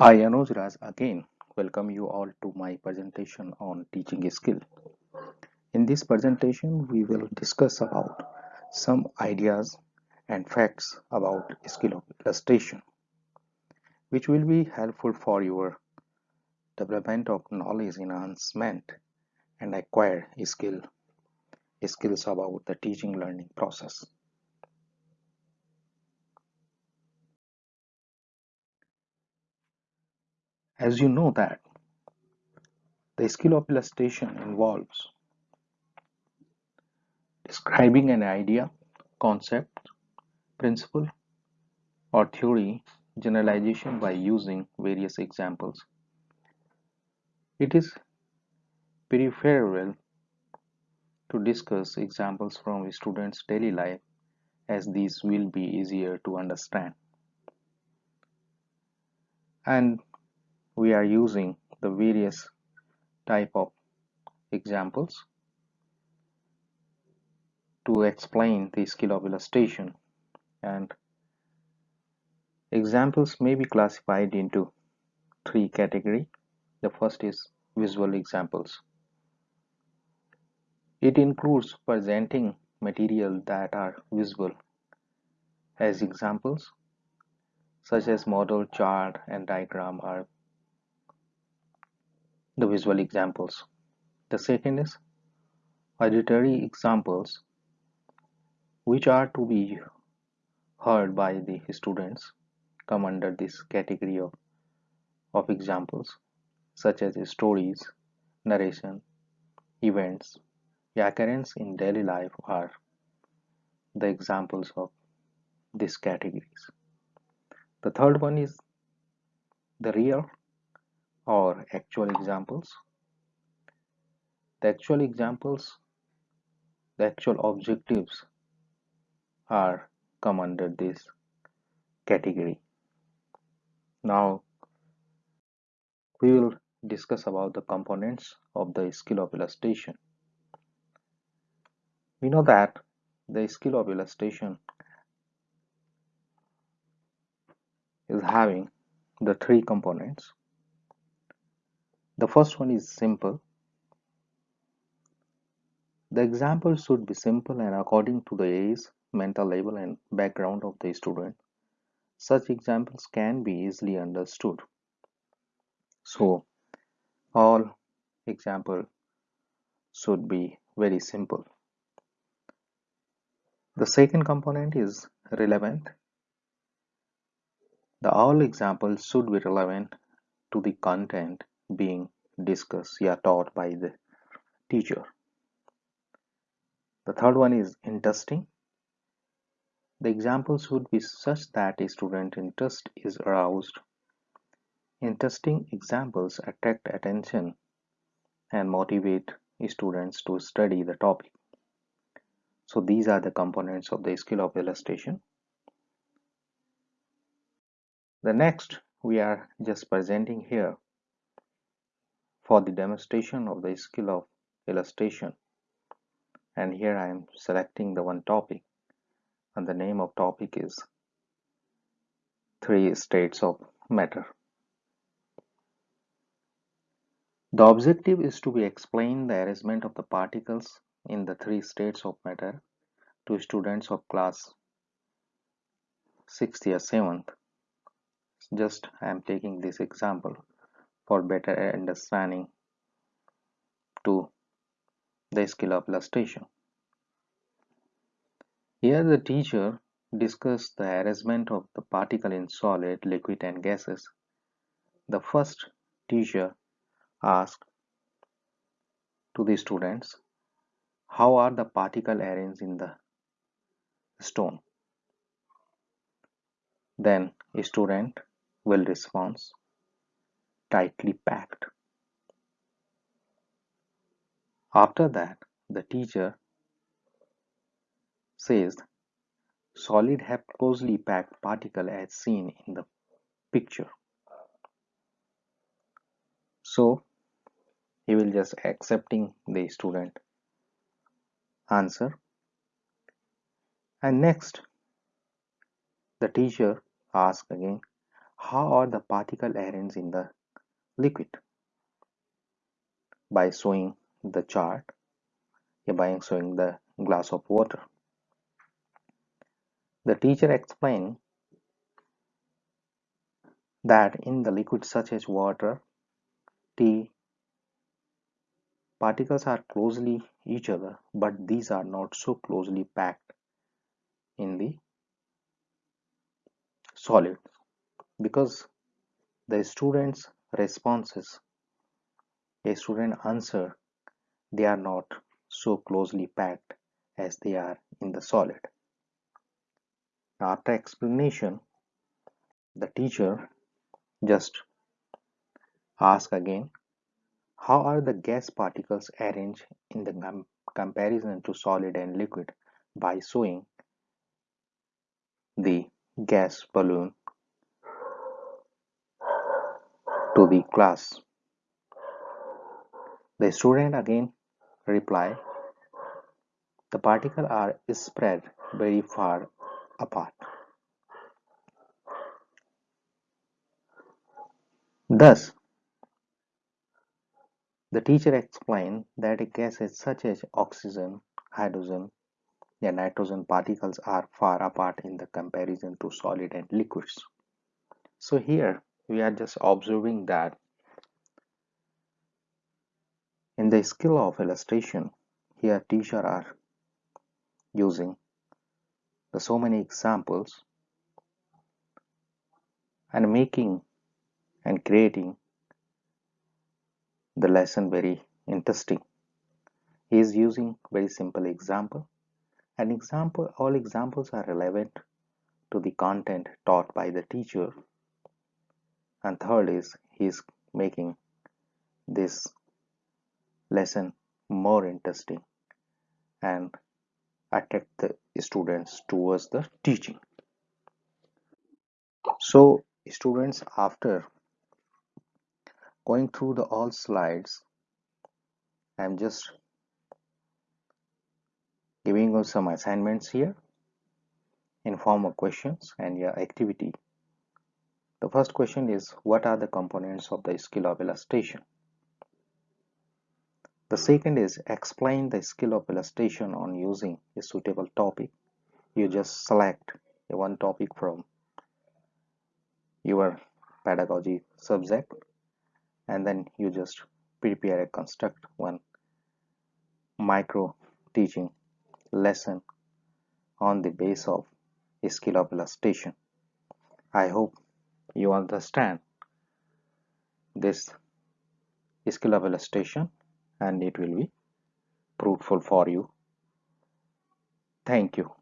I, Anuj Raj, again welcome you all to my presentation on teaching skill. In this presentation, we will discuss about some ideas and facts about skill of illustration, which will be helpful for your development of knowledge enhancement and acquire skill skills about the teaching learning process. As you know that the skill of illustration involves describing an idea, concept, principle, or theory generalization by using various examples. It is preferable to discuss examples from students' daily life as these will be easier to understand. And we are using the various type of examples to explain the skill of illustration and examples may be classified into three category. The first is visual examples. It includes presenting material that are visible as examples such as model chart and diagram are the visual examples. The second is auditory examples which are to be heard by the students come under this category of, of examples such as stories, narration, events, the occurrence in daily life are the examples of these categories. The third one is the real actual examples. The actual examples, the actual objectives are come under this category. Now we will discuss about the components of the skill of illustration. We know that the skill of illustration is having the three components the first one is simple. The example should be simple and according to the age, mental level and background of the student. Such examples can be easily understood. So, all example should be very simple. The second component is relevant. The all examples should be relevant to the content being discussed or taught by the teacher. The third one is interesting. The examples should be such that a student interest is aroused. Interesting examples attract attention and motivate students to study the topic. So these are the components of the skill of illustration. The next we are just presenting here for the demonstration of the skill of illustration and here I am selecting the one topic and the name of topic is three states of matter. The objective is to be explain the arrangement of the particles in the three states of matter to students of class 6th or 7th. Just I am taking this example for better understanding to the skill of illustration. Here the teacher discussed the arrangement of the particle in solid, liquid and gases. The first teacher asked to the students how are the particle arranged in the stone. Then a student will respond tightly packed. After that, the teacher says solid have closely packed particle as seen in the picture. So he will just accepting the student answer and next the teacher asks again how are the particle arranged in the liquid by showing the chart by showing the glass of water. The teacher explained that in the liquid such as water tea particles are closely each other but these are not so closely packed in the solid because the student's responses. A student answer they are not so closely packed as they are in the solid. After explanation the teacher just ask again how are the gas particles arranged in the com comparison to solid and liquid by showing the gas balloon to the class. The student again reply, the particles are spread very far apart. Thus, the teacher explained that gases such as oxygen, hydrogen, and nitrogen particles are far apart in the comparison to solid and liquids. So here we are just observing that in the skill of illustration, here teacher are using the so many examples and making and creating the lesson very interesting. He is using very simple example. An example, all examples are relevant to the content taught by the teacher. And third is he is making this lesson more interesting and attract the students towards the teaching. So students after going through the all slides I'm just giving you some assignments here in form of questions and your activity the first question is what are the components of the skill of illustration the second is explain the skill of illustration on using a suitable topic. You just select one topic from your pedagogy subject and then you just prepare construct one micro teaching lesson on the base of skill of illustration i hope you understand this skill of illustration and it will be fruitful for you. Thank you